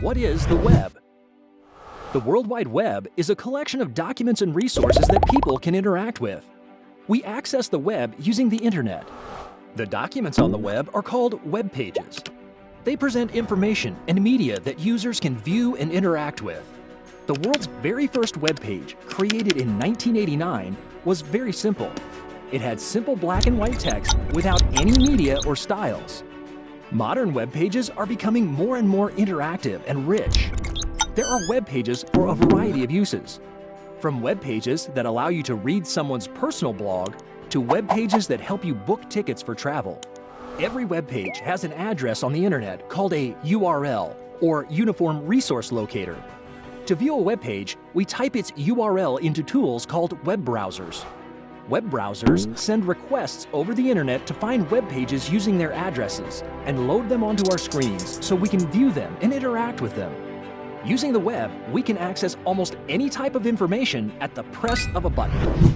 What is the web? The World Wide Web is a collection of documents and resources that people can interact with. We access the web using the internet. The documents on the web are called web pages. They present information and media that users can view and interact with. The world's very first web page, created in 1989, was very simple. It had simple black and white text without any media or styles. Modern web pages are becoming more and more interactive and rich. There are web pages for a variety of uses. From web pages that allow you to read someone's personal blog to web pages that help you book tickets for travel. Every web page has an address on the internet called a URL or Uniform Resource Locator. To view a web page, we type its URL into tools called web browsers. Web browsers send requests over the internet to find web pages using their addresses and load them onto our screens so we can view them and interact with them. Using the web, we can access almost any type of information at the press of a button.